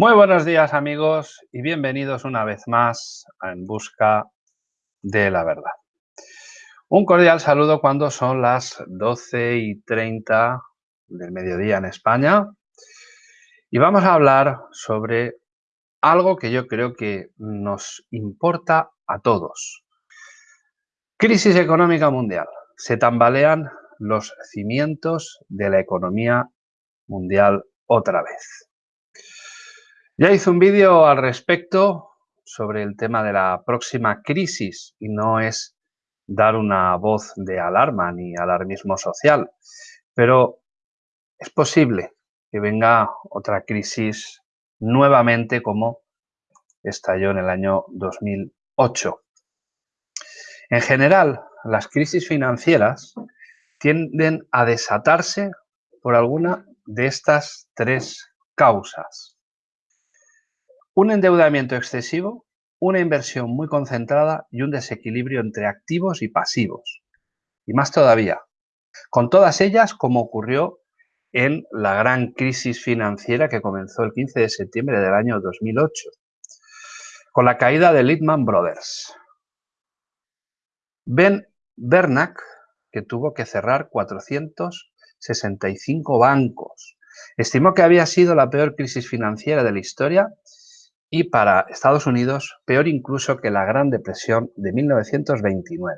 Muy buenos días amigos y bienvenidos una vez más a En Busca de la Verdad. Un cordial saludo cuando son las 12 y 30 del mediodía en España y vamos a hablar sobre algo que yo creo que nos importa a todos. Crisis económica mundial. Se tambalean los cimientos de la economía mundial otra vez. Ya hice un vídeo al respecto sobre el tema de la próxima crisis y no es dar una voz de alarma ni alarmismo social, pero es posible que venga otra crisis nuevamente como estalló en el año 2008. En general, las crisis financieras tienden a desatarse por alguna de estas tres causas un endeudamiento excesivo, una inversión muy concentrada y un desequilibrio entre activos y pasivos. Y más todavía, con todas ellas como ocurrió en la gran crisis financiera que comenzó el 15 de septiembre del año 2008, con la caída de Lehman Brothers. Ben Bernanke, que tuvo que cerrar 465 bancos, estimó que había sido la peor crisis financiera de la historia y para Estados Unidos peor incluso que la Gran Depresión de 1929.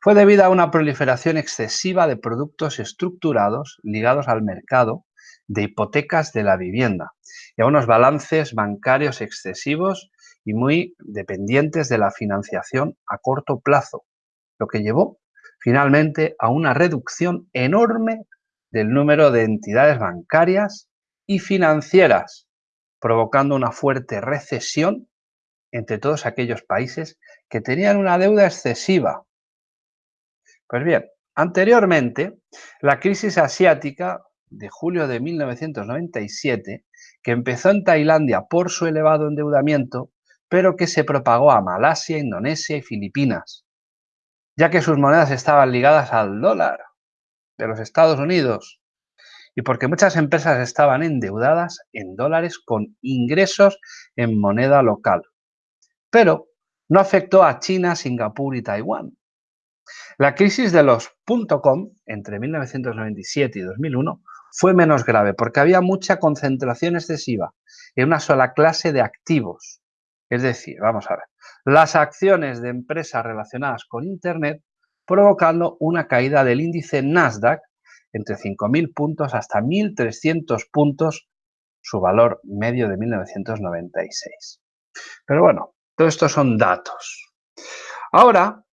Fue debido a una proliferación excesiva de productos estructurados ligados al mercado de hipotecas de la vivienda y a unos balances bancarios excesivos y muy dependientes de la financiación a corto plazo, lo que llevó finalmente a una reducción enorme del número de entidades bancarias y financieras provocando una fuerte recesión entre todos aquellos países que tenían una deuda excesiva. Pues bien, anteriormente, la crisis asiática de julio de 1997, que empezó en Tailandia por su elevado endeudamiento, pero que se propagó a Malasia, Indonesia y Filipinas, ya que sus monedas estaban ligadas al dólar de los Estados Unidos y porque muchas empresas estaban endeudadas en dólares con ingresos en moneda local. Pero no afectó a China, Singapur y Taiwán. La crisis de los .com entre 1997 y 2001 fue menos grave porque había mucha concentración excesiva en una sola clase de activos. Es decir, vamos a ver, las acciones de empresas relacionadas con Internet provocando una caída del índice Nasdaq entre 5.000 puntos hasta 1.300 puntos su valor medio de 1996. Pero bueno, todo esto son datos. Ahora,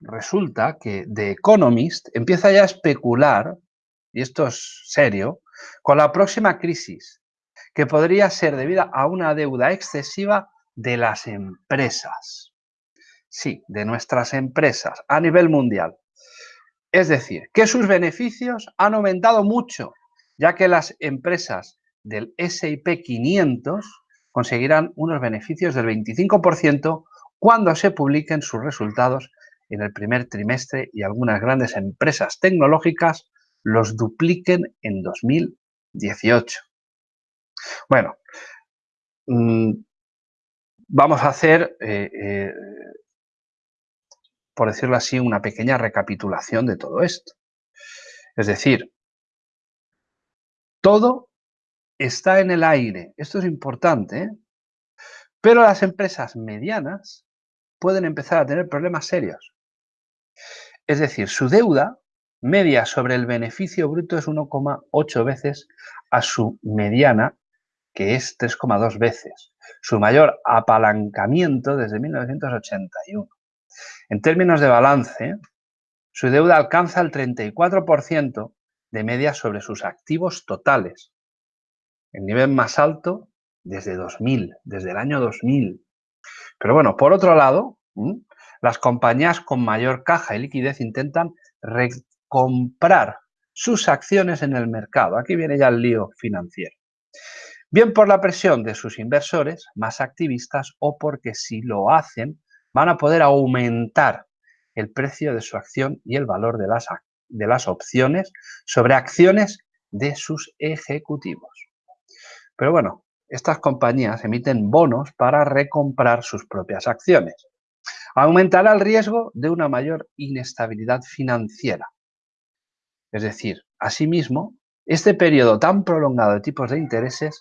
resulta que The Economist empieza ya a especular, y esto es serio, con la próxima crisis, que podría ser debida a una deuda excesiva de las empresas. Sí, de nuestras empresas a nivel mundial. Es decir, que sus beneficios han aumentado mucho, ya que las empresas del S&P 500 conseguirán unos beneficios del 25% cuando se publiquen sus resultados en el primer trimestre y algunas grandes empresas tecnológicas los dupliquen en 2018. Bueno, mm, vamos a hacer eh, eh, por decirlo así, una pequeña recapitulación de todo esto. Es decir, todo está en el aire. Esto es importante, ¿eh? pero las empresas medianas pueden empezar a tener problemas serios. Es decir, su deuda media sobre el beneficio bruto es 1,8 veces a su mediana, que es 3,2 veces. Su mayor apalancamiento desde 1981. En términos de balance, su deuda alcanza el 34% de media sobre sus activos totales, el nivel más alto desde 2000, desde el año 2000. Pero bueno, por otro lado, las compañías con mayor caja y liquidez intentan recomprar sus acciones en el mercado. Aquí viene ya el lío financiero. Bien por la presión de sus inversores más activistas o porque si lo hacen van a poder aumentar el precio de su acción y el valor de las, de las opciones sobre acciones de sus ejecutivos. Pero bueno, estas compañías emiten bonos para recomprar sus propias acciones. Aumentará el riesgo de una mayor inestabilidad financiera. Es decir, asimismo, este periodo tan prolongado de tipos de intereses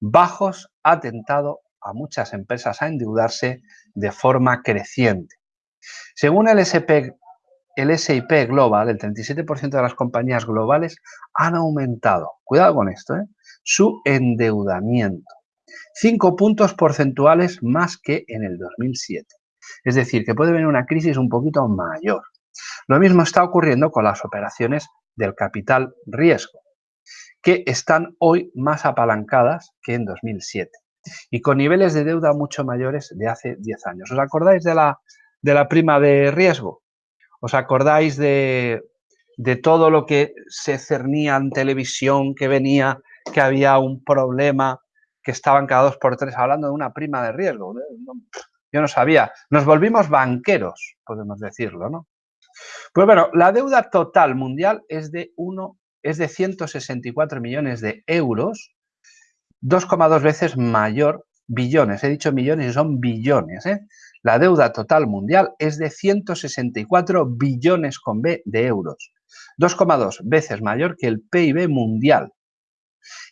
bajos ha tentado a muchas empresas a endeudarse de forma creciente. Según el, SP, el SIP Global, el 37% de las compañías globales han aumentado, cuidado con esto, ¿eh? su endeudamiento. Cinco puntos porcentuales más que en el 2007. Es decir, que puede venir una crisis un poquito mayor. Lo mismo está ocurriendo con las operaciones del capital riesgo, que están hoy más apalancadas que en 2007 y con niveles de deuda mucho mayores de hace 10 años. ¿Os acordáis de la, de la prima de riesgo? ¿Os acordáis de, de todo lo que se cernía en televisión, que venía, que había un problema, que estaban cada dos por tres hablando de una prima de riesgo? Yo no sabía. Nos volvimos banqueros, podemos decirlo, ¿no? Pues bueno, la deuda total mundial es de, uno, es de 164 millones de euros, 2,2 veces mayor, billones, he dicho millones y son billones. ¿eh? La deuda total mundial es de 164 billones con B de euros, 2,2 veces mayor que el PIB mundial.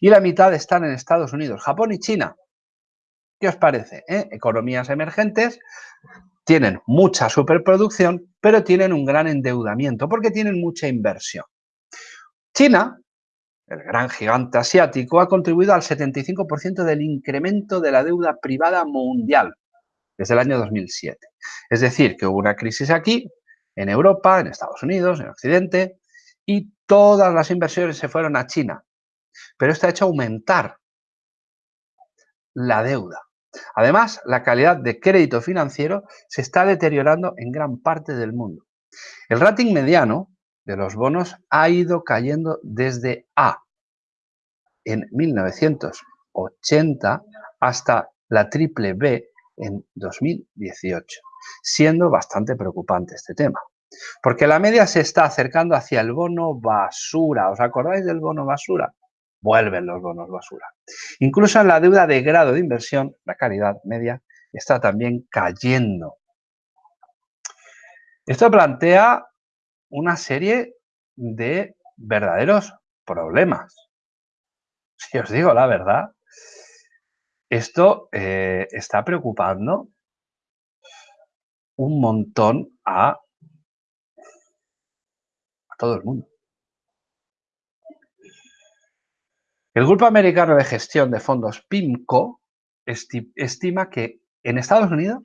Y la mitad están en Estados Unidos, Japón y China. ¿Qué os parece? Eh? Economías emergentes tienen mucha superproducción, pero tienen un gran endeudamiento porque tienen mucha inversión. China, el gran gigante asiático, ha contribuido al 75% del incremento de la deuda privada mundial desde el año 2007. Es decir, que hubo una crisis aquí, en Europa, en Estados Unidos, en Occidente, y todas las inversiones se fueron a China. Pero esto ha hecho aumentar la deuda. Además, la calidad de crédito financiero se está deteriorando en gran parte del mundo. El rating mediano de los bonos ha ido cayendo desde A en 1980 hasta la triple B en 2018, siendo bastante preocupante este tema. Porque la media se está acercando hacia el bono basura. ¿Os acordáis del bono basura? vuelven los bonos basura. Incluso en la deuda de grado de inversión, la calidad media está también cayendo. Esto plantea una serie de verdaderos problemas. Si os digo la verdad, esto eh, está preocupando un montón a, a todo el mundo. El Grupo Americano de Gestión de Fondos PIMCO estima que en Estados Unidos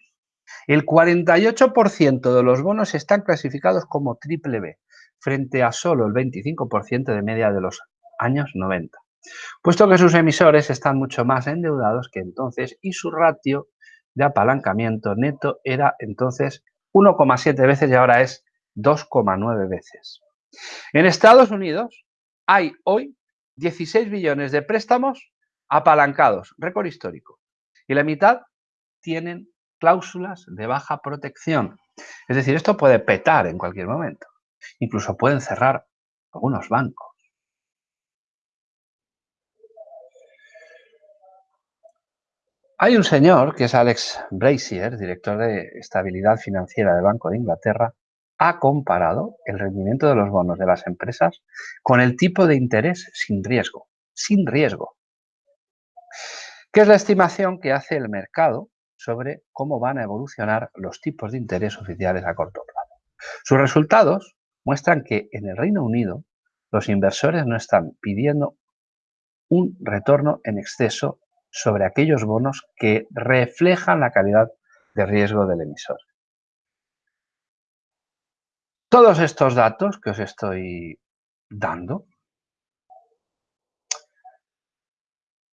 el 48% de los bonos están clasificados como triple B, frente a solo el 25% de media de los años 90, puesto que sus emisores están mucho más endeudados que entonces y su ratio de apalancamiento neto era entonces 1,7 veces y ahora es 2,9 veces. En Estados Unidos hay hoy 16 billones de préstamos apalancados, récord histórico. Y la mitad tienen cláusulas de baja protección. Es decir, esto puede petar en cualquier momento. Incluso pueden cerrar algunos bancos. Hay un señor que es Alex Brazier, director de estabilidad financiera del Banco de Inglaterra, ha comparado el rendimiento de los bonos de las empresas con el tipo de interés sin riesgo, sin riesgo, que es la estimación que hace el mercado sobre cómo van a evolucionar los tipos de interés oficiales a corto plazo. Sus resultados muestran que en el Reino Unido los inversores no están pidiendo un retorno en exceso sobre aquellos bonos que reflejan la calidad de riesgo del emisor. Todos estos datos que os estoy dando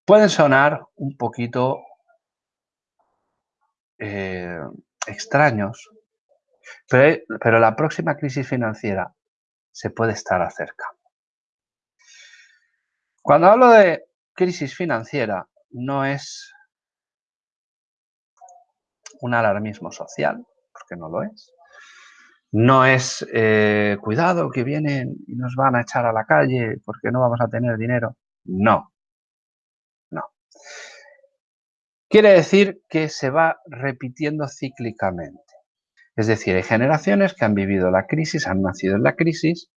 pueden sonar un poquito eh, extraños, pero, pero la próxima crisis financiera se puede estar acercando. Cuando hablo de crisis financiera, no es un alarmismo social, porque no lo es. No es, eh, cuidado, que vienen y nos van a echar a la calle porque no vamos a tener dinero. No. Quiere decir que se va repitiendo cíclicamente. Es decir, hay generaciones que han vivido la crisis, han nacido en la crisis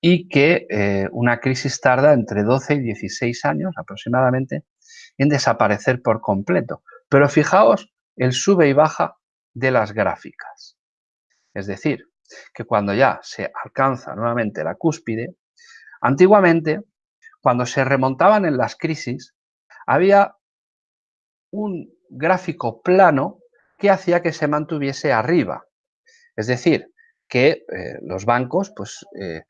y que eh, una crisis tarda entre 12 y 16 años aproximadamente en desaparecer por completo. Pero fijaos el sube y baja de las gráficas. Es decir, que cuando ya se alcanza nuevamente la cúspide, antiguamente, cuando se remontaban en las crisis, había un gráfico plano que hacía que se mantuviese arriba. Es decir, que eh, los bancos pues, eh,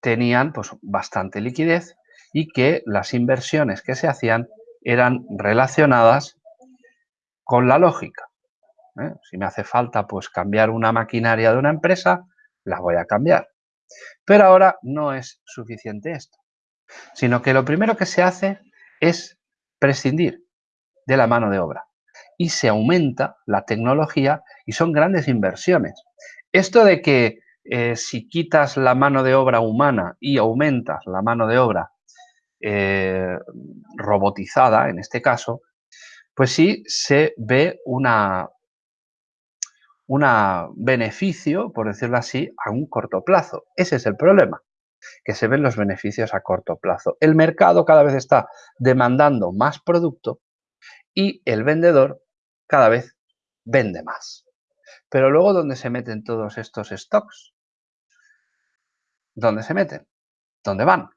tenían pues, bastante liquidez y que las inversiones que se hacían eran relacionadas con la lógica. ¿eh? Si me hace falta pues cambiar una maquinaria de una empresa, la voy a cambiar. Pero ahora no es suficiente esto, sino que lo primero que se hace es prescindir de la mano de obra y se aumenta la tecnología y son grandes inversiones. Esto de que eh, si quitas la mano de obra humana y aumentas la mano de obra eh, robotizada, en este caso, pues sí se ve una, un beneficio, por decirlo así, a un corto plazo. Ese es el problema, que se ven los beneficios a corto plazo. El mercado cada vez está demandando más producto y el vendedor cada vez vende más. Pero luego, ¿dónde se meten todos estos stocks? ¿Dónde se meten? ¿Dónde van?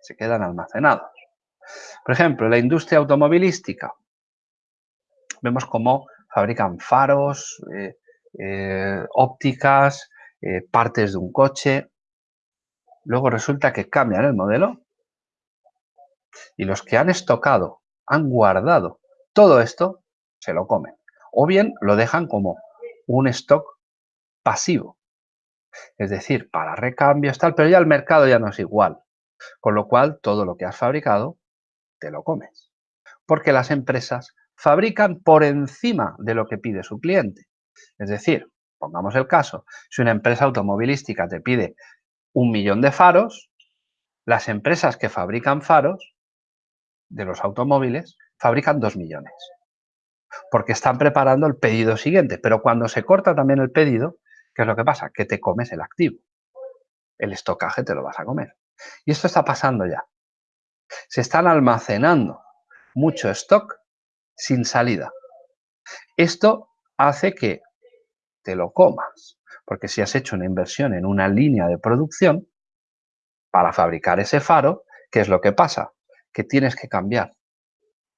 Se quedan almacenados. Por ejemplo, la industria automovilística. Vemos cómo fabrican faros, eh, eh, ópticas, eh, partes de un coche. Luego resulta que cambian el modelo y los que han estocado, han guardado todo esto, se lo comen. O bien lo dejan como un stock pasivo. Es decir, para recambios, tal, pero ya el mercado ya no es igual. Con lo cual, todo lo que has fabricado, te lo comes. Porque las empresas fabrican por encima de lo que pide su cliente. Es decir, pongamos el caso, si una empresa automovilística te pide un millón de faros, las empresas que fabrican faros de los automóviles fabrican dos millones. Porque están preparando el pedido siguiente. Pero cuando se corta también el pedido, ¿qué es lo que pasa? Que te comes el activo. El estocaje te lo vas a comer. Y esto está pasando ya. Se están almacenando mucho stock sin salida. Esto hace que te lo comas, porque si has hecho una inversión en una línea de producción para fabricar ese faro, ¿qué es lo que pasa? Que tienes que cambiar.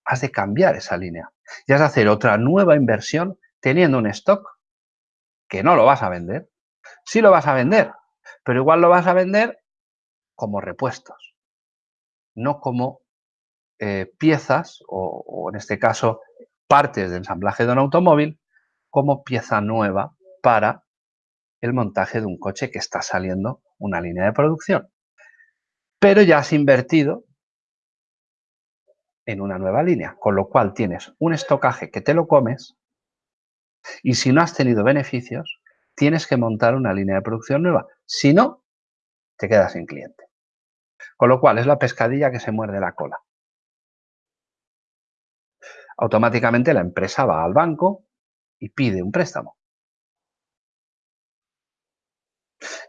Has de cambiar esa línea y has de hacer otra nueva inversión teniendo un stock que no lo vas a vender. Sí lo vas a vender, pero igual lo vas a vender como repuestos, no como eh, piezas o, en este caso partes de ensamblaje de un automóvil como pieza nueva para el montaje de un coche que está saliendo una línea de producción. Pero ya has invertido en una nueva línea, con lo cual tienes un estocaje que te lo comes y si no has tenido beneficios, tienes que montar una línea de producción nueva. Si no, te quedas sin cliente. Con lo cual es la pescadilla que se muerde la cola automáticamente la empresa va al banco y pide un préstamo.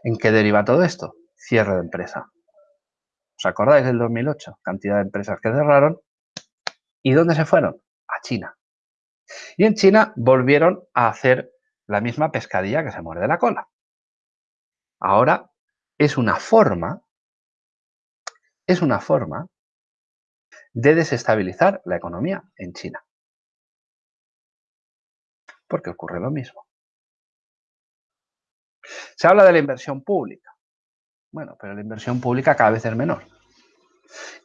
¿En qué deriva todo esto? Cierre de empresa. ¿Os acordáis del 2008? Cantidad de empresas que cerraron. ¿Y dónde se fueron? A China. Y en China volvieron a hacer la misma pescadilla que se muerde la cola. Ahora es una forma, es una forma de desestabilizar la economía en China. Porque ocurre lo mismo. Se habla de la inversión pública. Bueno, pero la inversión pública cada vez es menor.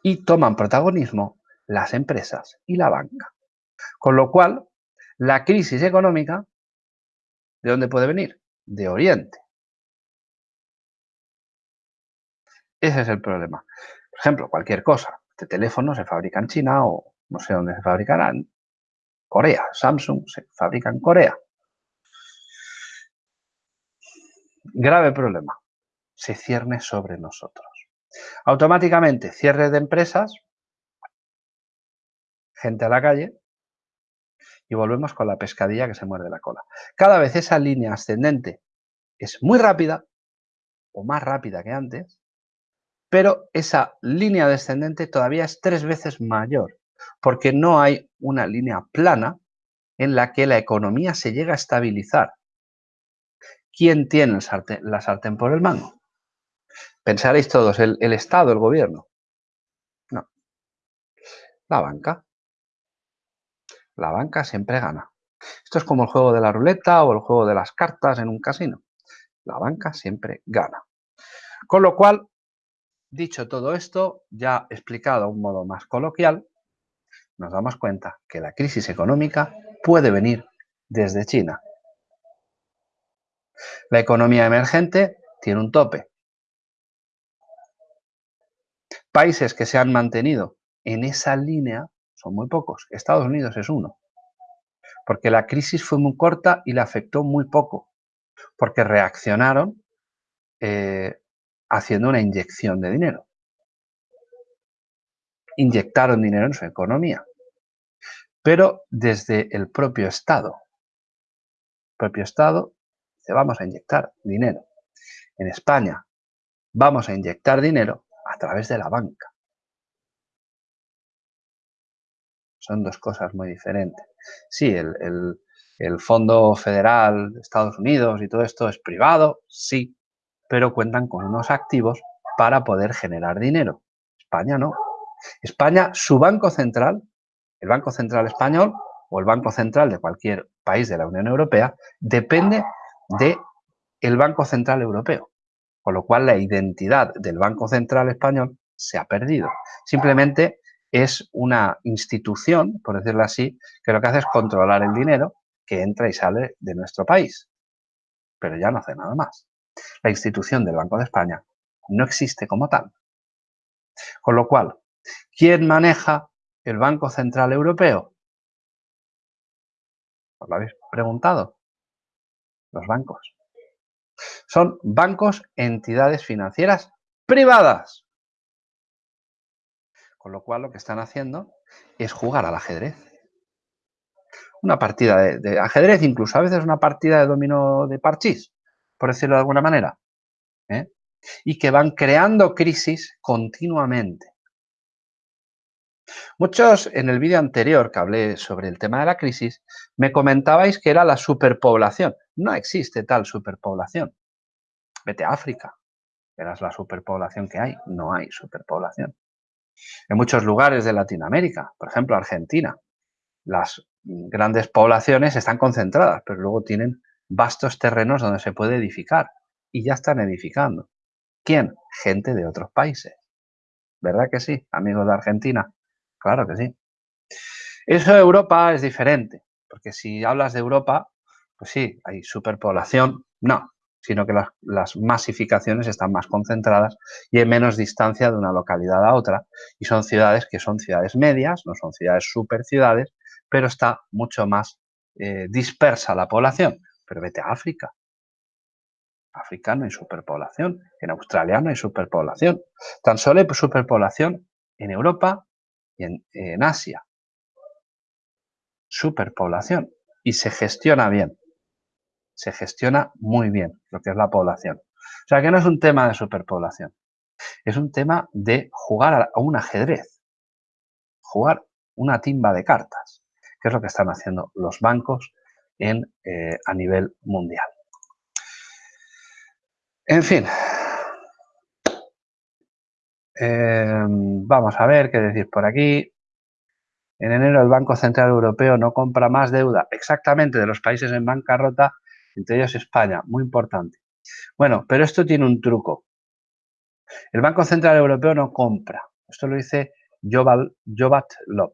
Y toman protagonismo las empresas y la banca. Con lo cual, la crisis económica, ¿de dónde puede venir? De Oriente. Ese es el problema. Por ejemplo, cualquier cosa este teléfono se fabrica en China o no sé dónde se fabricarán. Corea, Samsung se fabrica en Corea. Grave problema. Se cierne sobre nosotros. Automáticamente cierre de empresas, gente a la calle y volvemos con la pescadilla que se muerde la cola. Cada vez esa línea ascendente es muy rápida o más rápida que antes, pero esa línea descendente todavía es tres veces mayor, porque no hay una línea plana en la que la economía se llega a estabilizar. ¿Quién tiene la sartén por el mango? Pensaréis todos, ¿el, el Estado, el gobierno? No. La banca. La banca siempre gana. Esto es como el juego de la ruleta o el juego de las cartas en un casino. La banca siempre gana. Con lo cual, dicho todo esto, ya explicado de un modo más coloquial, nos damos cuenta que la crisis económica puede venir desde China. La economía emergente tiene un tope. Países que se han mantenido en esa línea son muy pocos. Estados Unidos es uno. Porque la crisis fue muy corta y le afectó muy poco. Porque reaccionaron eh, haciendo una inyección de dinero. Inyectaron dinero en su economía. Pero desde el propio Estado. El propio Estado vamos a inyectar dinero. En España vamos a inyectar dinero a través de la banca. Son dos cosas muy diferentes. Sí, el, el Fondo Federal de Estados Unidos y todo esto es privado, sí, pero cuentan con unos activos para poder generar dinero. España no. España, su Banco Central, el Banco Central Español o el Banco Central de cualquier país de la Unión Europea, depende del el Banco Central Europeo. Con lo cual la identidad del Banco Central Español se ha perdido. Simplemente es una institución, por decirlo así, que lo que hace es controlar el dinero que entra y sale de nuestro país. Pero ya no hace nada más. La institución del Banco de España no existe como tal. Con lo cual, ¿quién maneja el Banco Central Europeo? ¿Os lo habéis preguntado? Los bancos. Son bancos, entidades financieras privadas. Con lo cual lo que están haciendo es jugar al ajedrez. Una partida de, ajedrez, incluso a veces una partida de dominó de parchís, por decirlo de alguna manera. ¿eh? Y que van creando crisis continuamente. Muchos en el vídeo anterior que hablé sobre el tema de la crisis me comentabais que era la superpoblación. No existe tal superpoblación. Vete a África, verás la superpoblación que hay. No hay superpoblación. En muchos lugares de Latinoamérica, por ejemplo Argentina, las grandes poblaciones están concentradas, pero luego tienen vastos terrenos donde se puede edificar y ya están edificando. ¿Quién? Gente de otros países. ¿Verdad que sí, amigos de Argentina? Claro que sí. Eso de Europa es diferente, porque si hablas de Europa, pues sí, hay superpoblación. No, sino que las, masificaciones están más concentradas y en menos distancia de una localidad a otra. Y son ciudades que son ciudades medias, no son ciudades super ciudades, pero está mucho más eh, dispersa la población. Pero vete a África. África no hay superpoblación, en Australia no hay superpoblación. Tan solo hay superpoblación en Europa y en, en Asia. Superpoblación. Y se gestiona bien se gestiona muy bien lo que es la población. O sea que no es un tema de superpoblación, es un tema de jugar a un ajedrez, jugar una timba de cartas, que es lo que están haciendo los bancos en, eh, a nivel mundial. En fin, em, vamos a ver qué decir por aquí. En enero el Banco Central Europeo no compra más deuda exactamente de los países en bancarrota entre ellos España, muy importante. Bueno, pero esto tiene un truco. El Banco Central Europeo no compra. Esto lo dice Jobat Lop.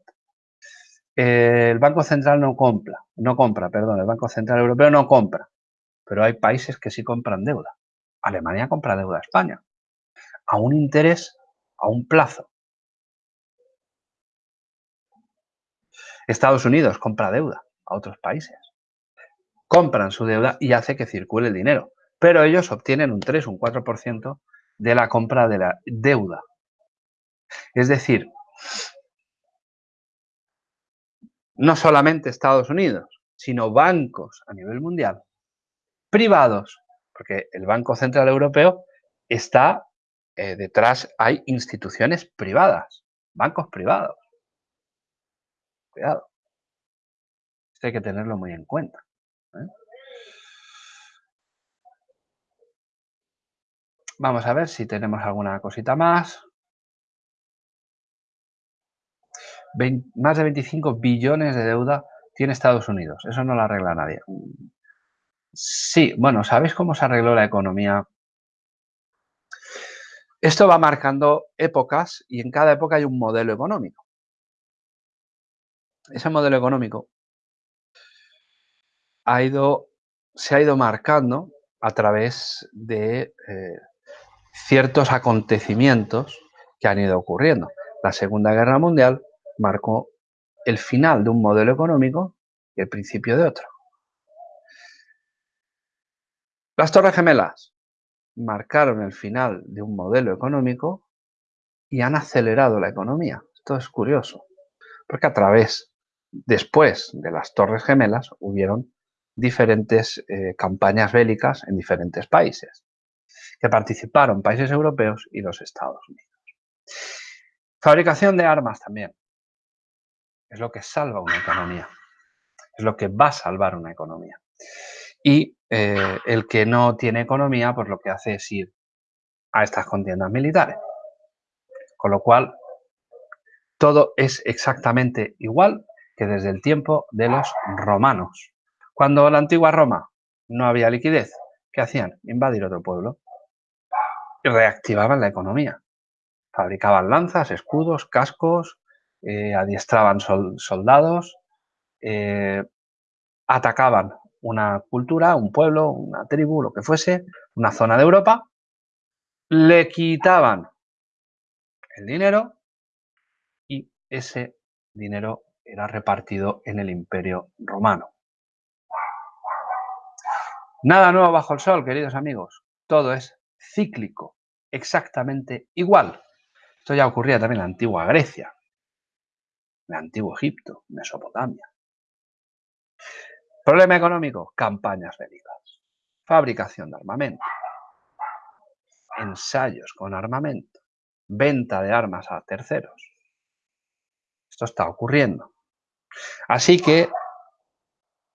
el Banco Central no compra, no compra, perdón, el Banco Central Europeo no compra, pero hay países que sí compran deuda. Alemania compra deuda a España, a un interés, a un plazo. Estados Unidos compra deuda a otros países compran su deuda y hace que circule el dinero. Pero ellos obtienen un 3, un 4% de la compra de la deuda. Es decir, no solamente Estados Unidos, sino bancos a nivel mundial, privados, porque el Banco Central Europeo está eh, detrás, hay instituciones privadas, bancos privados. Cuidado. Esto hay que tenerlo muy en cuenta. ¿Eh? Vamos a ver si tenemos alguna cosita más. más de 25 billones de deuda tiene Estados Unidos. Eso no lo arregla nadie. Sí, bueno, ¿sabéis cómo se arregló la economía? Esto va marcando épocas y en cada época hay un modelo económico. Ese modelo económico ha ido, se ha ido marcando a través de eh, ciertos acontecimientos que han ido ocurriendo. La Segunda Guerra Mundial marcó el final de un modelo económico y el principio de otro. Las Torres Gemelas marcaron el final de un modelo económico y han acelerado la economía. Esto es curioso, porque a través, después de las Torres Gemelas, hubieron diferentes eh, campañas bélicas en diferentes países, que participaron países europeos y los Estados Unidos. Fabricación de armas también es lo que salva una economía, es lo que va a salvar una economía. Y eh, el que no tiene economía, pues lo que hace es ir a estas contiendas militares. Con lo cual, todo es exactamente igual que desde el tiempo de los romanos. Cuando la antigua Roma no había liquidez, ¿qué hacían? Invadir otro pueblo. Y reactivaban la economía. Fabricaban lanzas, escudos, cascos, eh, adiestraban soldados, eh, atacaban una cultura, un pueblo, una tribu, lo que fuese, una zona de Europa, le quitaban el dinero y ese dinero era repartido en el imperio romano. Nada nuevo bajo el sol, queridos amigos. Todo es cíclico, exactamente igual. Esto ya ocurría también en la antigua Grecia el antiguo Egipto, Mesopotamia. Problema económico, campañas bélicas, fabricación de armamento, ensayos con armamento, venta de armas a terceros. Esto está ocurriendo. Así que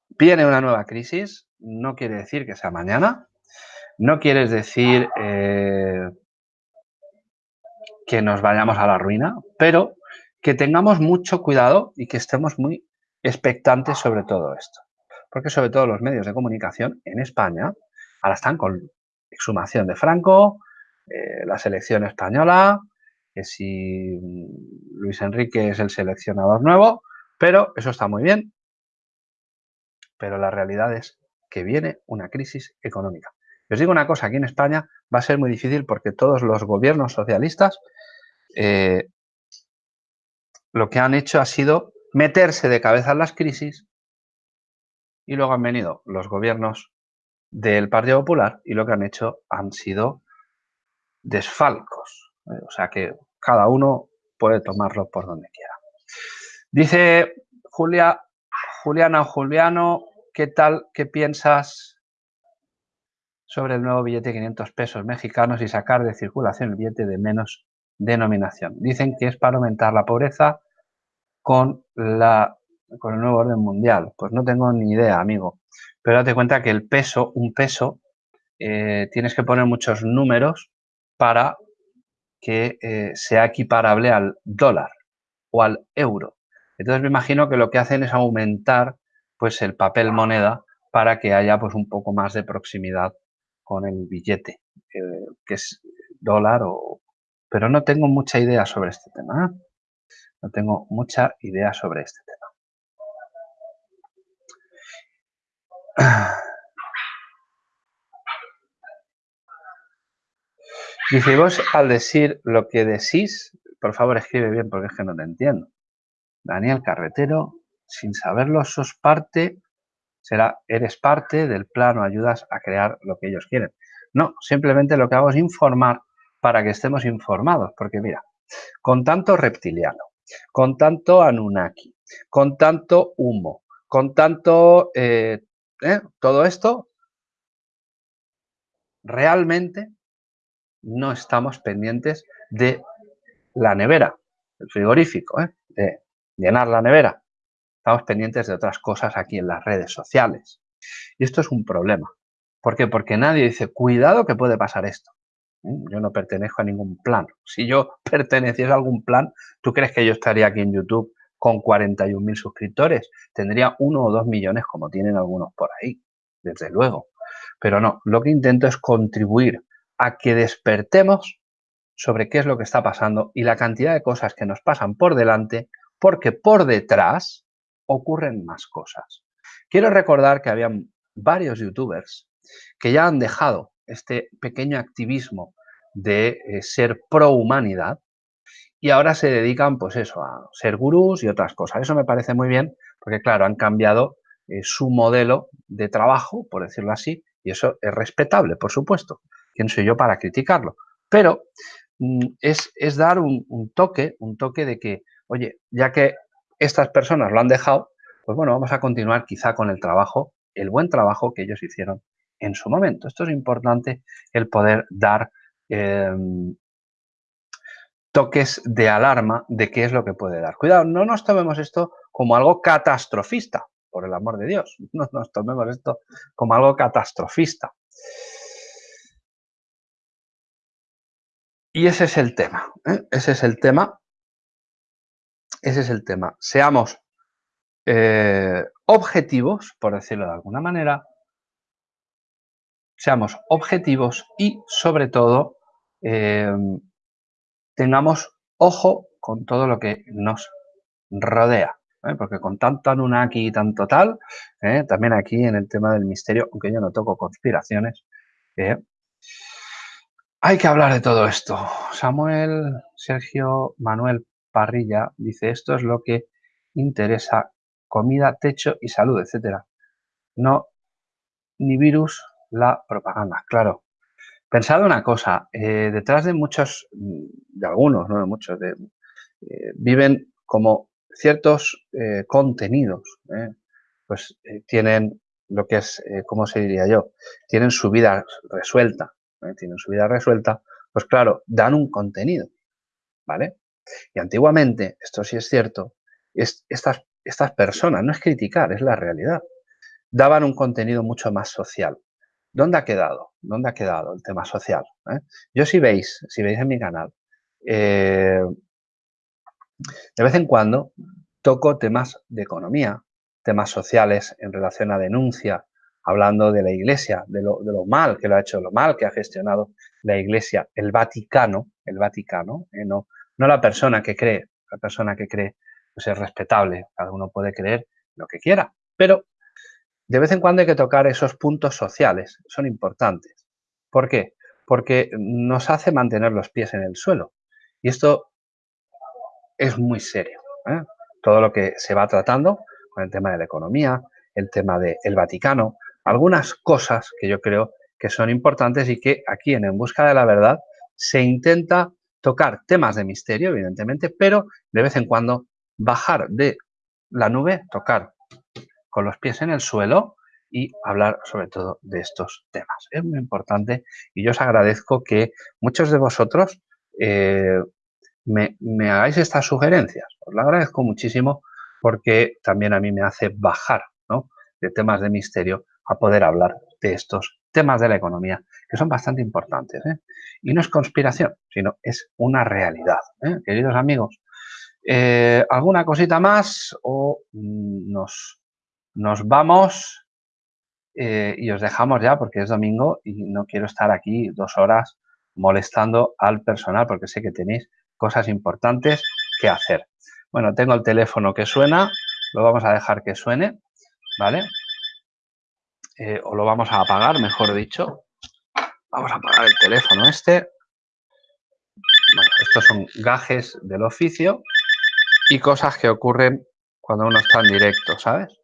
viene una nueva crisis, no quiere decir que sea mañana, no quiere decir eh, que nos vayamos a la ruina, pero que tengamos mucho cuidado y que estemos muy expectantes sobre todo esto. Porque sobre todo los medios de comunicación en España ahora están con exhumación de Franco, eh, la selección española, que si Luis Enrique es el seleccionador nuevo, pero eso está muy bien. Pero la realidad es que viene una crisis económica. os digo una cosa, aquí en España va a ser muy difícil porque todos los gobiernos socialistas eh, lo que han hecho ha sido meterse de cabeza en las crisis y luego han venido los gobiernos del Partido Popular y lo que han hecho han sido desfalcos. ¿eh? O sea que cada uno puede tomarlo por donde quiera. Dice Julia, Juliana o Juliano, ¿qué tal, qué piensas sobre el nuevo billete de 500 pesos mexicanos y sacar de circulación el billete de menos denominación. Dicen que es para aumentar la pobreza con, la, con el nuevo orden mundial. Pues no tengo ni idea, amigo. Pero date cuenta que el peso, un peso, eh, tienes que poner muchos números para que eh, sea equiparable al dólar o al euro. Entonces me imagino que lo que hacen es aumentar pues el papel moneda para que haya pues un poco más de proximidad con el billete, que es dólar o, pero no tengo mucha idea sobre este tema. ¿eh? No tengo mucha idea sobre este tema. Dice, vos al decir lo que decís, por favor escribe bien porque es que no te entiendo. Daniel Carretero, sin saberlo, sos parte, será, eres parte del plano, ayudas a crear lo que ellos quieren. No, simplemente lo que hago es informar para que estemos informados, porque mira, con tanto reptiliano, con tanto Anunnaki, con tanto humo, con tanto eh, eh, todo esto, realmente no estamos pendientes de la nevera, el frigorífico, ¿eh? de llenar la nevera. Estamos pendientes de otras cosas aquí en las redes sociales. Y esto es un problema. ¿Por qué? Porque nadie dice, cuidado que puede pasar esto. ¿Mm? Yo no pertenezco a ningún plan. Si yo perteneciese a algún plan, ¿tú crees que yo estaría aquí en YouTube con 41.000 suscriptores? Tendría uno o dos millones como tienen algunos por ahí, desde luego. Pero no, lo que intento es contribuir a que despertemos sobre qué es lo que está pasando y la cantidad de cosas que nos pasan por delante, porque por detrás ocurren más cosas. Quiero recordar que había varios youtubers que ya han dejado este pequeño activismo de eh, ser pro humanidad y ahora se dedican pues eso a ser gurús y otras cosas. Eso me parece muy bien porque claro, han cambiado eh, su modelo de trabajo, por decirlo así, y eso es respetable, por supuesto. ¿Quién soy yo para criticarlo? Pero mm, es, es, dar un, un toque, un toque de que, oye, ya que estas personas lo han dejado, pues bueno, vamos a continuar quizá con el trabajo, el buen trabajo que ellos hicieron en su momento. Esto es importante, el poder dar em, toques de alarma de qué es lo que puede dar. Cuidado, no nos tomemos esto como algo catastrofista, por el amor de Dios. No nos tomemos esto como algo catastrofista. Y ese es el tema. ¿eh? Ese es el tema. Ese es el tema. Seamos eh, objetivos, por decirlo de alguna manera, seamos objetivos y, sobre todo, eh, tengamos ojo con todo lo que nos rodea. ¿eh? Porque con tanto Anunnaki y tanto tal, también aquí en el tema del misterio, aunque yo no toco conspiraciones, hay que hablar de todo esto. Samuel Sergio Manuel Parrilla dice, esto es lo que interesa, comida, techo y salud, etcétera. No, ni virus, la propaganda, claro. Pensad una cosa, eh, detrás de muchos, de algunos, no de muchos, de, eh, viven como ciertos eh, contenidos, pues tienen lo que es, ¿cómo se diría yo? Tienen su vida resuelta, tienen su vida resuelta, pues claro, dan un contenido, ¿vale? Y antiguamente, esto sí es cierto, es, estas, estas personas, no es criticar, es la realidad, daban un contenido mucho más social. ¿Dónde ha quedado? ¿Dónde ha quedado el tema social? ¿Eh? Yo si veis, si veis en mi canal, eh, de vez en cuando toco temas de economía, temas sociales en relación a denuncia, hablando de la Iglesia, de lo, mal que lo ha hecho, lo mal que ha gestionado la Iglesia, el Vaticano, el Vaticano, ¿eh? no, no la persona que cree, la persona que cree pues es respetable, cada uno puede creer lo que quiera, pero de vez en cuando hay que tocar esos puntos sociales, son importantes. ¿Por qué? Porque nos hace mantener los pies en el suelo. Y esto es muy serio. ¿eh? Todo lo que se va tratando con el tema de la economía, el tema del Vaticano, algunas cosas que yo creo que son importantes y que aquí en En Busca de la Verdad se intenta tocar temas de misterio, evidentemente, pero de vez en cuando bajar de la nube, tocar con los pies en el suelo y hablar sobre todo de estos temas. Es muy importante y yo os agradezco que muchos de vosotros eh, me, hagáis estas sugerencias. Os lo agradezco muchísimo porque también a mí me hace bajar de temas de misterio a poder hablar de estos temas de la economía que son bastante importantes. ¿eh? Y no es conspiración, sino es una realidad. ¿eh? Queridos amigos, ¿alguna cosita más o mm, nos nos vamos eh, y os dejamos ya porque es domingo y no quiero estar aquí dos horas molestando al personal porque sé que tenéis cosas importantes que hacer. Bueno, tengo el teléfono que suena, lo vamos a dejar que suene, ¿vale? Eh, o lo vamos a apagar, mejor dicho. Vamos a apagar el teléfono este. Bueno, estos son gajes del oficio y cosas que ocurren cuando uno está en directo, ¿sabes?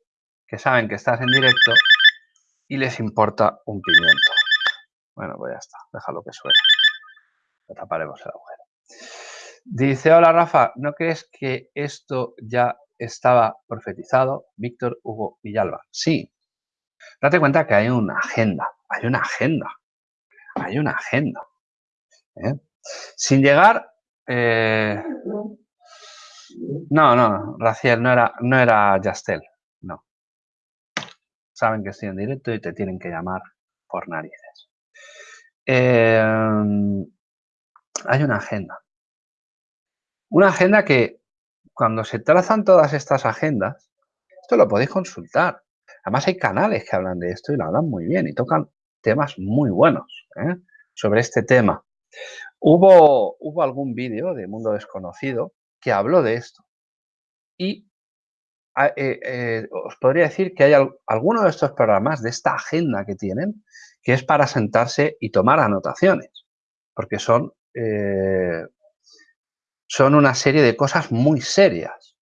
que saben que estás en directo y les importa un pimiento. Bueno, pues ya está, déjalo que suene. Lo taparemos el agujero. Dice, hola Rafa, ¿no crees que esto ya estaba profetizado? Víctor Hugo Villalba. Sí. Date cuenta que hay una agenda, hay una agenda, hay una agenda. ¿eh? Sin llegar... Eh, no, no, Raciel, no era, no era Yastel, no. Saben que estoy en directo y te tienen que llamar por narices. Eh, hay una agenda. Una agenda que cuando se trazan todas estas agendas, esto lo podéis consultar. Además hay canales que hablan de esto y lo hablan muy bien y tocan temas muy buenos ¿eh? sobre este tema. Hubo, hubo algún vídeo de Mundo Desconocido que habló de esto. Y eh, eh, os podría decir que hay alguno de estos programas, de esta agenda que tienen, que es para sentarse y tomar anotaciones, porque son son una serie de cosas muy serias.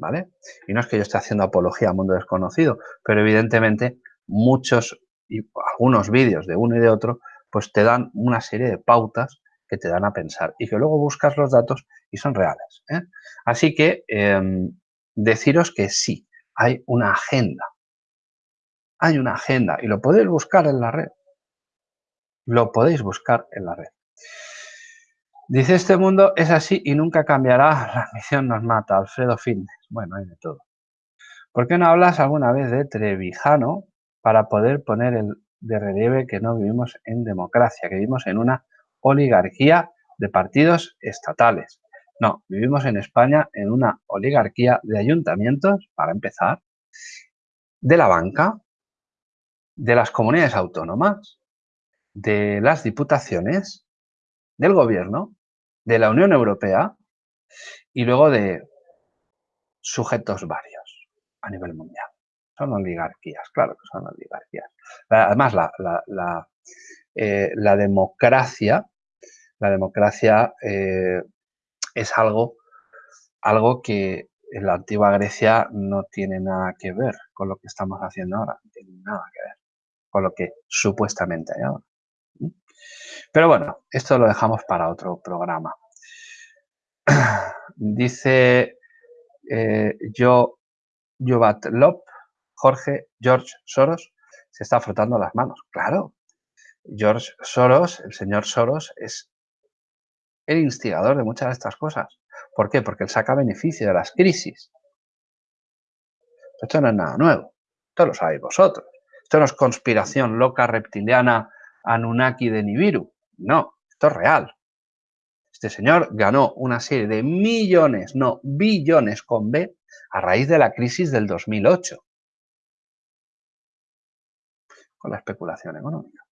¿Vale? Y no es que yo esté haciendo apología al mundo desconocido, pero evidentemente muchos y algunos vídeos de uno y de otro, pues te dan una serie de pautas que te dan a pensar y que luego buscas los datos y son reales. ¿eh? Así que em, deciros que sí, hay una agenda. Hay una agenda y lo podéis buscar en la red. Lo podéis buscar en la red. Dice, este mundo es así y nunca cambiará. La misión nos mata. Alfredo Fitness. Bueno, hay de todo. ¿Por qué no hablas alguna vez de Trevijano para poder poner el, de relieve que no vivimos en democracia, que vivimos en una oligarquía de partidos estatales? No, vivimos en España en una oligarquía de ayuntamientos, para empezar, de la banca, de las comunidades autónomas, de las diputaciones, del gobierno de la Unión Europea y luego de sujetos varios a nivel mundial. Son oligarquías, claro que son oligarquías. Además, la, la, eh, democracia, la democracia eh, es algo, algo que en la antigua Grecia no tiene nada que ver con lo que estamos haciendo ahora, no tiene nada que ver con lo que supuestamente hay ahora. Pero bueno, esto lo dejamos para otro programa. Dice eh, yo, Lop, Jorge, George Soros, se está frotando las manos. Claro, George Soros, el señor Soros, es el instigador de muchas de estas cosas. ¿Por qué? Porque él saca beneficio de las crisis. Esto no es nada nuevo. Esto lo sabéis vosotros. Esto no es conspiración loca reptiliana Anunnaki de Nibiru. No, esto es real. Este señor ganó una serie de millones, no billones con B, a raíz de la crisis del 2008. Con la especulación económica.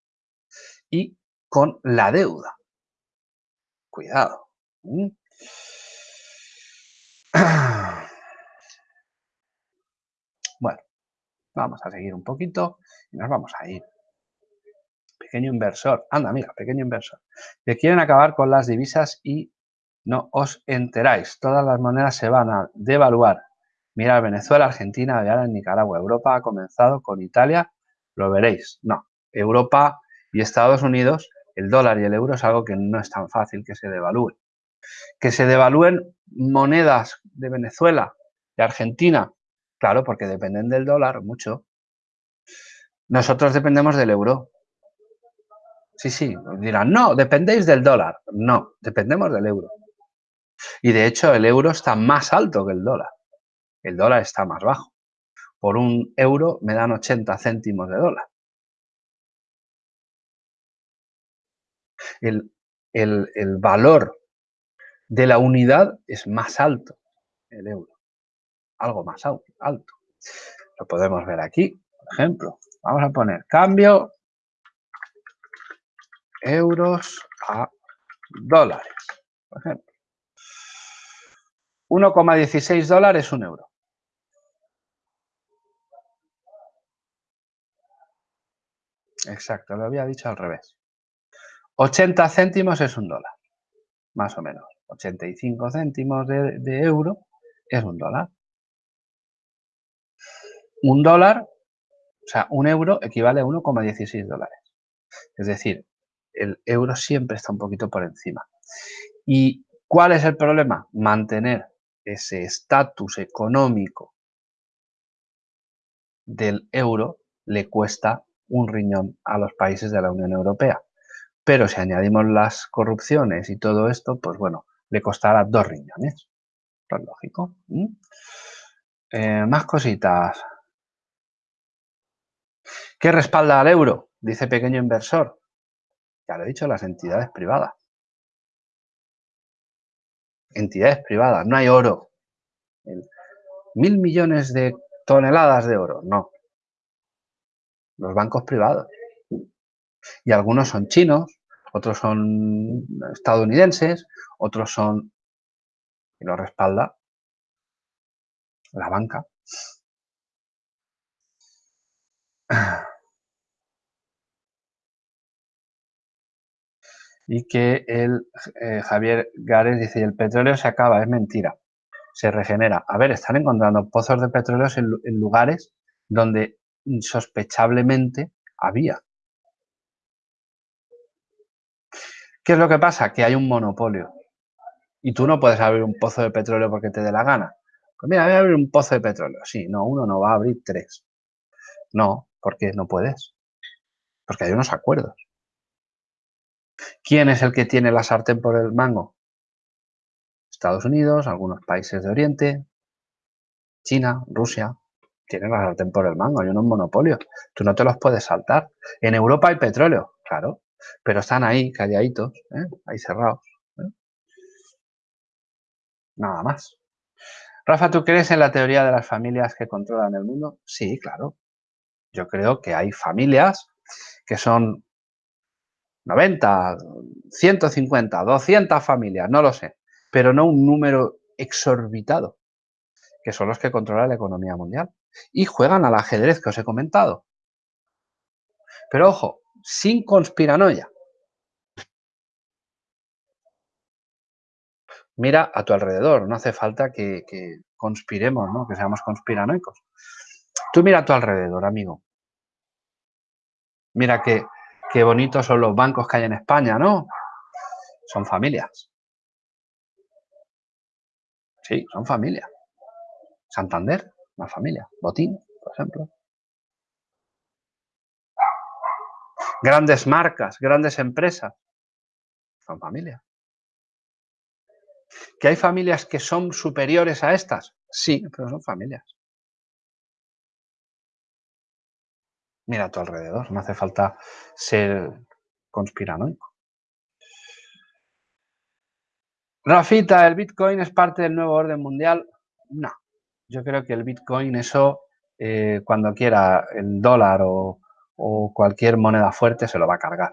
Y con la deuda. Cuidado. Bueno, vamos a seguir un poquito y nos vamos a ir pequeño inversor. Anda, mira, pequeño inversor. Que quieren acabar con las divisas y no os enteráis. Todas las monedas se van a devaluar. Mira, Venezuela, Argentina, ahora en Nicaragua. Europa ha comenzado con Italia, lo veréis. No, Europa y Estados Unidos, el dólar y el euro es algo que no es tan fácil que se devalúe. Que se devalúen monedas de Venezuela, de Argentina, claro, porque dependen del dólar mucho. Nosotros dependemos del euro. Sí, sí, dirán, no, dependéis del dólar. No, dependemos del euro. Y de hecho el euro está más alto que el dólar. El dólar está más bajo. Por un euro me dan 80 céntimos de dólar. El, el valor de la unidad es más alto, el euro. Algo más alto. Lo podemos ver aquí, por ejemplo. Vamos a poner cambio euros a dólares, por ejemplo. 1,16 dólares, un euro. Exacto, lo había dicho al revés. 80 céntimos es un dólar, más o menos. 85 céntimos de, de euro es un dólar. Un dólar, o sea, un euro equivale a 1,16 dólares. Es decir, el euro siempre está un poquito por encima. ¿Y cuál es el problema? Mantener ese estatus económico del euro le cuesta un riñón a los países de la Unión Europea. Pero si añadimos las corrupciones y todo esto, pues bueno, le costará dos riñones. Es lógico. Eh, más cositas. ¿Qué respalda al euro? Dice pequeño inversor. Ya lo he dicho, las entidades privadas. Entidades privadas, no hay oro. Mil millones de toneladas de oro, no. Los bancos privados. Y algunos son chinos, otros son estadounidenses, otros son... Y lo respalda la banca. Y que el eh, Javier Gares dice, el petróleo se acaba, es mentira, se regenera. A ver, están encontrando pozos de petróleo en lugares donde insospechablemente había. ¿Qué es lo que pasa? Que hay un monopolio. Y tú no puedes abrir un pozo de petróleo porque te dé la gana. Pues mira, voy a abrir un pozo de petróleo. Sí, no, uno no va a abrir tres. No, porque no puedes. Porque hay unos acuerdos. ¿Quién es el que tiene la sartén por el mango? Estados Unidos, algunos países de Oriente, China, Rusia, tienen la sartén por el mango, hay unos monopolios. Tú no te los puedes saltar. En Europa hay petróleo, claro, pero están ahí, calladitos, ¿eh? ahí cerrados. ¿eh? Nada más. Rafa, ¿tú crees en la teoría de las familias que controlan el mundo? Sí, claro. Yo creo que hay familias que son 90, 150, 200 familias, no lo sé, pero no un número exorbitado, que son los que controlan la economía mundial y juegan al ajedrez que os he comentado. Pero ojo, sin conspiranoia. Mira a tu alrededor, no hace falta que, conspiremos, ¿no? que seamos conspiranoicos. Tú mira a tu alrededor, amigo. Mira qué, qué bonitos son los bancos que hay en España, ¿no? Son familias. Sí, son familias. Santander, una familia. Botín, por ejemplo. Grandes marcas, grandes empresas. Son familias. ¿Que hay familias que son superiores a estas? Sí, pero son familias. Mira a tu alrededor, no hace falta ser conspiranoico. Rafita, ¿el Bitcoin es parte del nuevo orden mundial? No. Yo creo que el Bitcoin, eso, eh, cuando quiera el dólar o, cualquier moneda fuerte, se lo va a cargar.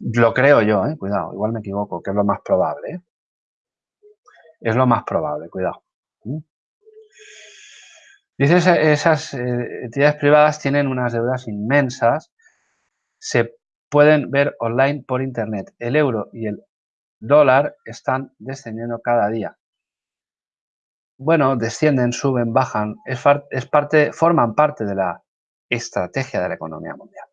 Lo creo yo, ¿eh? cuidado, igual me equivoco, que es lo más probable. ¿eh? Es lo más probable, cuidado. Dices, esas eh, entidades privadas tienen unas deudas inmensas, se pueden ver online por internet. El euro y el dólar están descendiendo cada día bueno, descienden, suben, bajan, es, parte, forman parte de la estrategia de la economía mundial.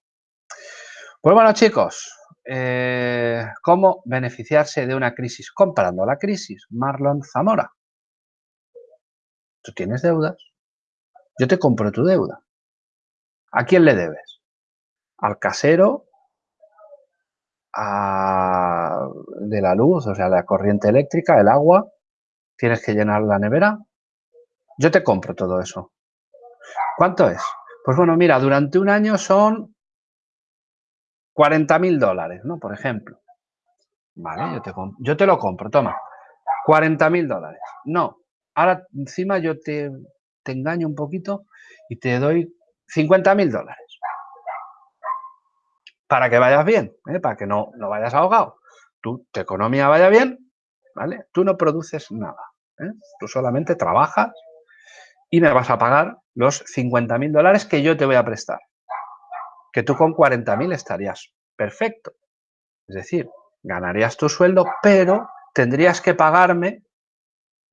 Pues bueno, chicos, eh, ¿cómo beneficiarse de una crisis? Comparando la crisis, Marlon Zamora. Tú tienes deudas, yo te compro tu deuda. ¿A quién le debes? Al casero, a, de la luz, o sea, la corriente eléctrica, el agua, tienes que llenar la nevera. Yo te compro todo eso. ¿Cuánto es? Pues bueno, mira, durante un año son 40 mil dólares, ¿no? Por ejemplo. Vale, yo te, yo te lo compro, toma. 40 mil dólares. No, ahora encima yo te, te, engaño un poquito y te doy 50 mil dólares. Para que vayas bien, ¿eh? para que no, no vayas ahogado. Tu, tu economía vaya bien, ¿vale? Tú no produces nada. ¿eh? Tú solamente trabajas y me vas a pagar los 50 mil dólares que yo te voy a prestar. Que tú con 40 mil estarías perfecto. Es decir, ganarías tu sueldo, pero tendrías que pagarme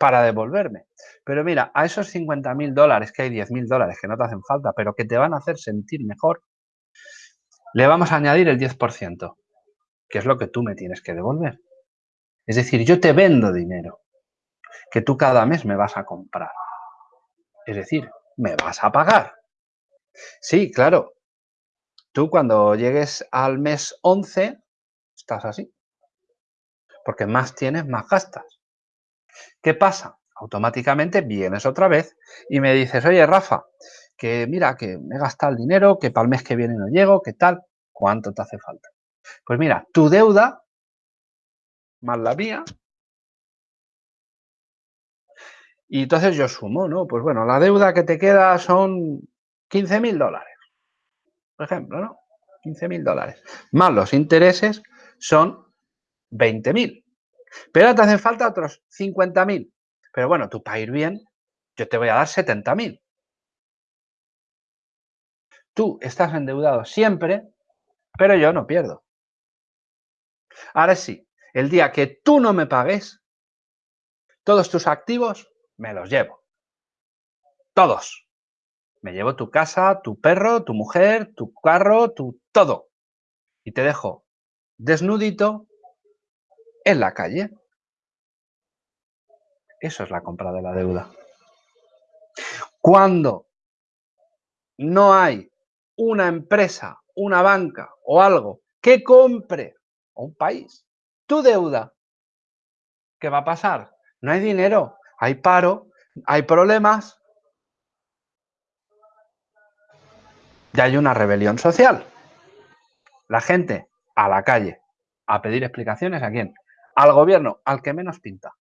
para devolverme. Pero mira, a esos 50 mil dólares, que hay 10 mil dólares que no te hacen falta, pero que te van a hacer sentir mejor, le vamos a añadir el 10%, que es lo que tú me tienes que devolver. Es decir, yo te vendo dinero que tú cada mes me vas a comprar. Es decir, me vas a pagar. Sí, claro. Tú cuando llegues al mes 11, estás así. Porque más tienes, más gastas. ¿Qué pasa? Automáticamente vienes otra vez y me dices, oye, Rafa, que mira, que me he gastado el dinero, que para el mes que viene no llego, ¿qué tal? ¿Cuánto te hace falta? Pues mira, tu deuda más la mía. Y entonces yo sumo, ¿no? Pues bueno, la deuda que te queda son 15 mil dólares. Por ejemplo, ¿no? 15 mil dólares. Más los intereses son 20 mil. Pero te hacen falta otros 50 mil. Pero bueno, tú para ir bien, yo te voy a dar 70 mil. Tú estás endeudado siempre, pero yo no pierdo. Ahora sí, el día que tú no me pagues, todos tus activos me los llevo. Todos. Me llevo tu casa, tu perro, tu mujer, tu carro, tu todo. Y te dejo desnudito en la calle. Eso es la compra de la deuda. Cuando no hay una empresa, una banca o algo que compre un país tu deuda, ¿qué va a pasar? No hay dinero, hay paro, hay problemas y hay una rebelión social. La gente a la calle a pedir explicaciones a quién? Al gobierno, al que menos pinta.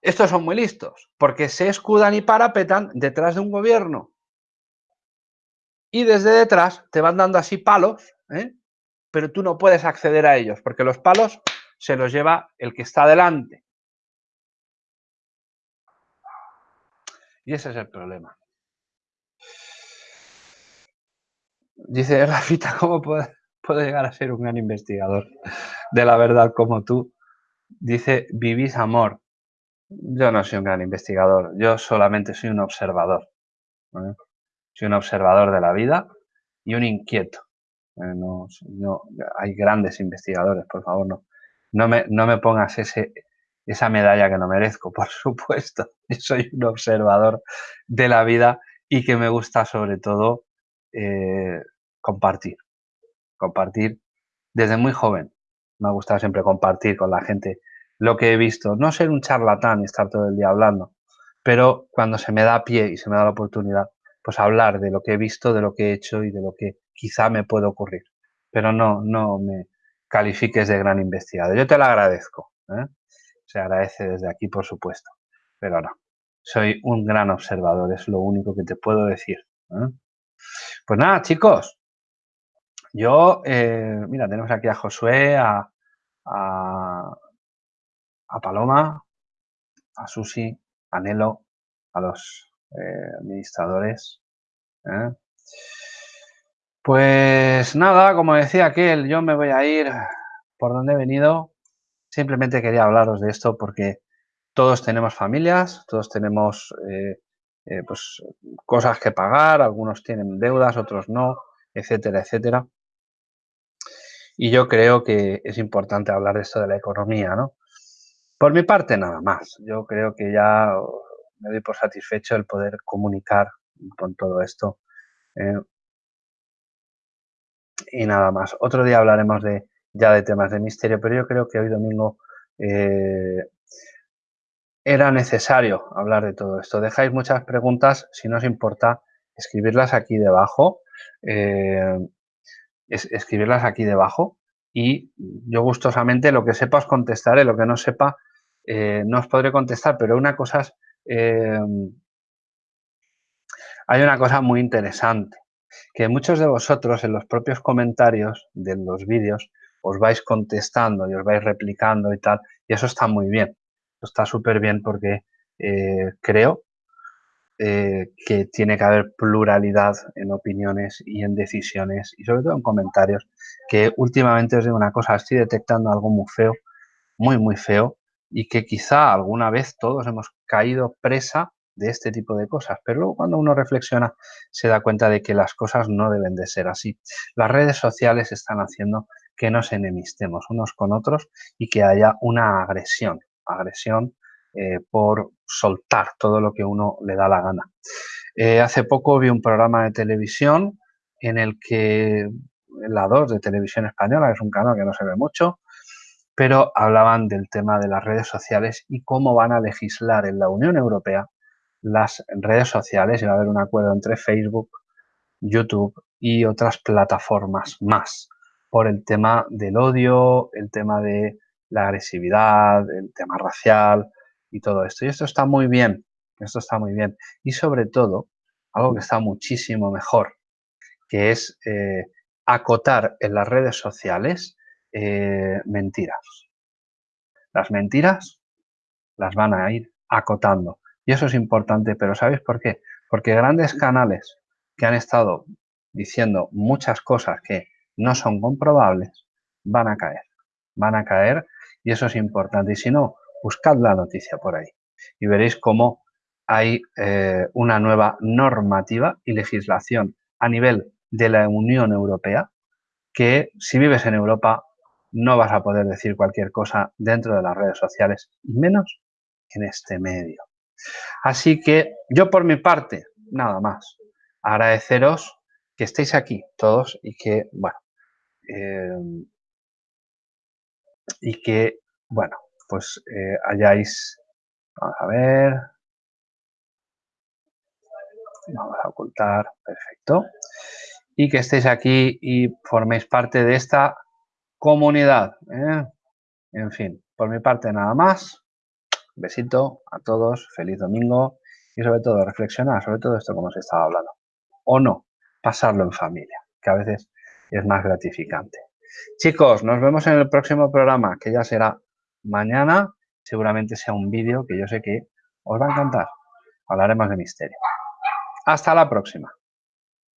Estos son muy listos, porque se escudan y parapetan detrás de un gobierno y desde detrás te van dando así palos, ¿eh? pero tú no puedes acceder a ellos, porque los palos se los lleva el que está delante. Y ese es el problema. Dice Rafita, ¿cómo puedo, llegar a ser un gran investigador de la verdad como tú? Dice, vivís amor. Yo no soy un gran investigador, yo solamente soy un observador. Soy un observador de la vida y un inquieto. Eh, no, hay grandes investigadores, por favor, no, no, me, no me pongas ese, esa medalla que no merezco, por supuesto. Soy un observador de la vida y que me gusta sobre todo eh, compartir. Compartir desde muy joven. Me ha gustado siempre compartir con la gente lo que he visto. No ser un charlatán y estar todo el día hablando, pero cuando se me da pie y se me da la oportunidad, pues hablar de lo que he visto, de lo que he hecho y de lo que quizá me puede ocurrir. Pero no, no me califiques de gran investigador. Yo te lo agradezco. ¿eh? Se agradece desde aquí, por supuesto. Pero no. Soy un gran observador, es lo único que te puedo decir. ¿eh? Pues nada, chicos. Yo, eh, mira, tenemos aquí a Josué, a, a, Paloma, a Susi, a Nelo, a los eh, administradores. ¿eh? Pues nada, como decía aquel, yo me voy a ir por donde he venido. Simplemente quería hablaros de esto porque todos tenemos familias, todos tenemos pues, cosas que pagar, algunos tienen deudas, otros no, etcétera, etcétera. Y yo creo que es importante hablar de esto de la economía, ¿no? Por mi parte, nada más. Yo creo que ya me doy por satisfecho el poder comunicar con todo esto. Eh, y nada más. Otro día hablaremos de ya de temas de misterio, pero yo creo que hoy domingo eh, era necesario hablar de todo esto. Dejáis muchas preguntas, si no os importa, escribirlas aquí debajo. Eh, escribirlas aquí debajo y yo gustosamente lo que sepa os contestaré, lo que no sepa no os podré contestar, pero una cosa es Em, hay una cosa muy interesante, que muchos de vosotros en los propios comentarios de los vídeos os vais contestando y os vais replicando y tal, y eso está muy bien, está súper bien porque eh, creo eh, que tiene que haber pluralidad en opiniones y en decisiones y sobre todo en comentarios, que últimamente os digo una cosa, estoy detectando algo muy feo, muy, muy feo, y que quizá alguna vez todos hemos caído presa de este tipo de cosas, pero luego cuando uno reflexiona se da cuenta de que las cosas no deben de ser así. Las redes sociales están haciendo que nos enemistemos unos con otros y que haya una agresión, agresión eh, por soltar todo lo que uno le da la gana. Eh, hace poco vi un programa de televisión en el que la 2 de Televisión Española, que es un canal que no se ve mucho, pero hablaban del tema de las redes sociales y cómo van a legislar en la Unión Europea las redes sociales y va a haber un acuerdo entre Facebook, YouTube y otras plataformas más por el tema del odio, el tema de la agresividad, el tema racial y todo esto. Y esto está muy bien, esto está muy bien. Y sobre todo, algo que está muchísimo mejor, que es eh, acotar en las redes sociales eh, mentiras. Las mentiras las van a ir acotando. Y eso es importante, pero ¿sabéis por qué? Porque grandes canales que han estado diciendo muchas cosas que no son comprobables, van a caer. Van a caer y eso es importante. Y si no, buscad la noticia por ahí y veréis cómo hay eh, una nueva normativa y legislación a nivel de la Unión Europea que si vives en Europa no vas a poder decir cualquier cosa dentro de las redes sociales, menos en este medio. Así que yo por mi parte, nada más, agradeceros que estéis aquí todos y que, bueno, eh, y que, bueno, pues eh, hayáis, vamos a ver, vamos a ocultar, perfecto, y que estéis aquí y forméis parte de esta comunidad. ¿eh? En fin, por mi parte nada más. Besito a todos, feliz domingo y sobre todo reflexionar sobre todo esto como os estaba hablando. O no, pasarlo en familia, que a veces es más gratificante. Chicos, nos vemos en el próximo programa, que ya será mañana. Seguramente sea un vídeo que yo sé que os va a encantar. Hablaremos de misterio. Hasta la próxima.